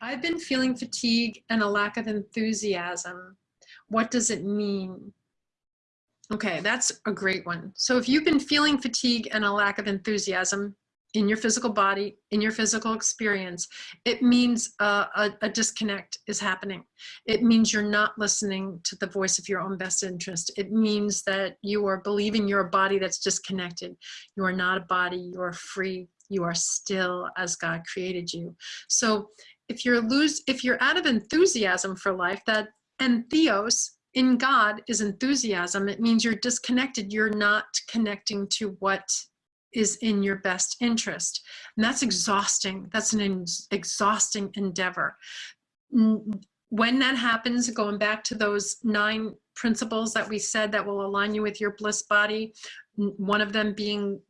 I've been feeling fatigue and a lack of enthusiasm. What does it mean? Okay, that's a great one. So if you've been feeling fatigue and a lack of enthusiasm in your physical body, in your physical experience, it means uh, a, a disconnect is happening. It means you're not listening to the voice of your own best interest. It means that you are believing you're a body that's disconnected. You are not a body, you are free, you are still as God created you. So if you're lose, if you're out of enthusiasm for life, that and theos in God is enthusiasm. It means you're disconnected. You're not connecting to what is in your best interest. And that's exhausting. That's an exhausting endeavor. When that happens, going back to those nine principles that we said that will align you with your bliss body, one of them being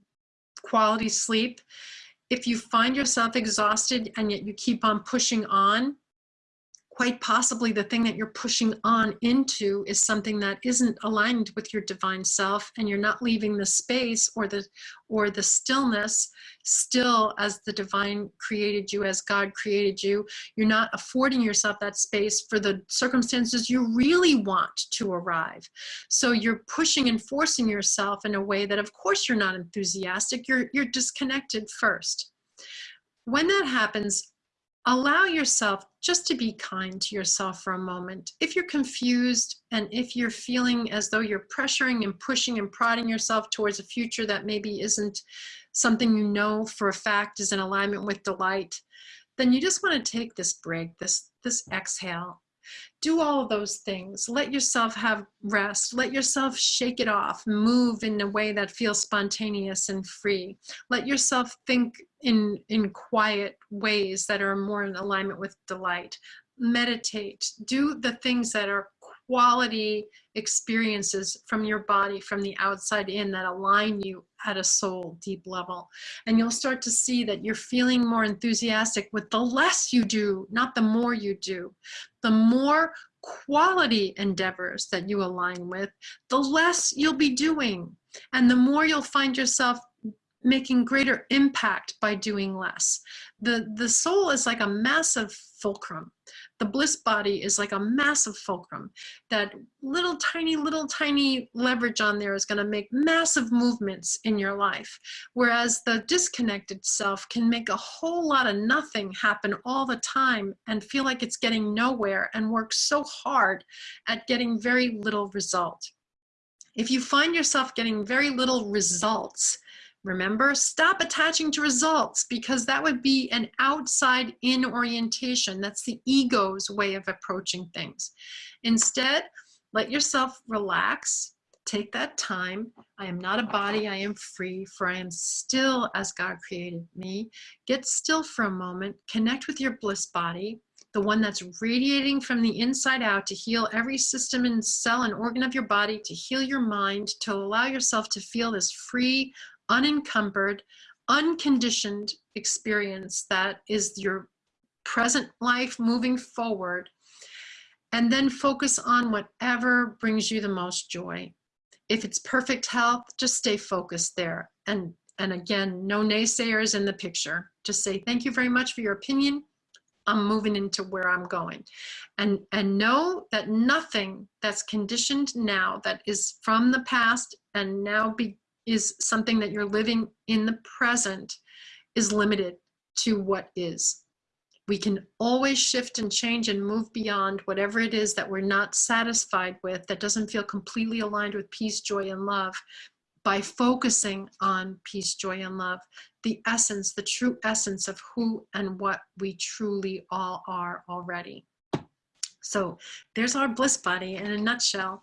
quality sleep, if you find yourself exhausted and yet you keep on pushing on, quite possibly the thing that you're pushing on into is something that isn't aligned with your divine self and you're not leaving the space or the or the stillness still as the divine created you as god created you. You're not affording yourself that space for the circumstances you really want to arrive. So you're pushing and forcing yourself in a way that of course you're not enthusiastic. You're you're disconnected first. When that happens allow yourself just to be kind to yourself for a moment. If you're confused and if you're feeling as though you're pressuring and pushing and prodding yourself towards a future that maybe isn't something you know for a fact is in alignment with delight, then you just want to take this break, this, this exhale, do all of those things. Let yourself have rest. Let yourself shake it off. Move in a way that feels spontaneous and free. Let yourself think in, in quiet ways that are more in alignment with delight. Meditate. Do the things that are quality experiences from your body from the outside in that align you at a soul deep level. And you'll start to see that you're feeling more enthusiastic with the less you do, not the more you do. The more quality endeavors that you align with, the less you'll be doing. And the more you'll find yourself making greater impact by doing less. The, the soul is like a massive fulcrum. The bliss body is like a massive fulcrum. That little tiny, little tiny leverage on there is gonna make massive movements in your life. Whereas the disconnected self can make a whole lot of nothing happen all the time and feel like it's getting nowhere and work so hard at getting very little result. If you find yourself getting very little results, Remember, stop attaching to results because that would be an outside in orientation. That's the ego's way of approaching things. Instead, let yourself relax, take that time. I am not a body, I am free, for I am still as God created me. Get still for a moment, connect with your bliss body, the one that's radiating from the inside out to heal every system and cell and organ of your body, to heal your mind, to allow yourself to feel this free, unencumbered, unconditioned experience that is your present life moving forward and then focus on whatever brings you the most joy. If it's perfect health, just stay focused there. And, and again, no naysayers in the picture. Just say, thank you very much for your opinion. I'm moving into where I'm going. And, and know that nothing that's conditioned now that is from the past and now be, is something that you're living in the present is limited to what is. We can always shift and change and move beyond whatever it is that we're not satisfied with, that doesn't feel completely aligned with peace, joy, and love by focusing on peace, joy, and love, the essence, the true essence of who and what we truly all are already. So there's our bliss body in a nutshell.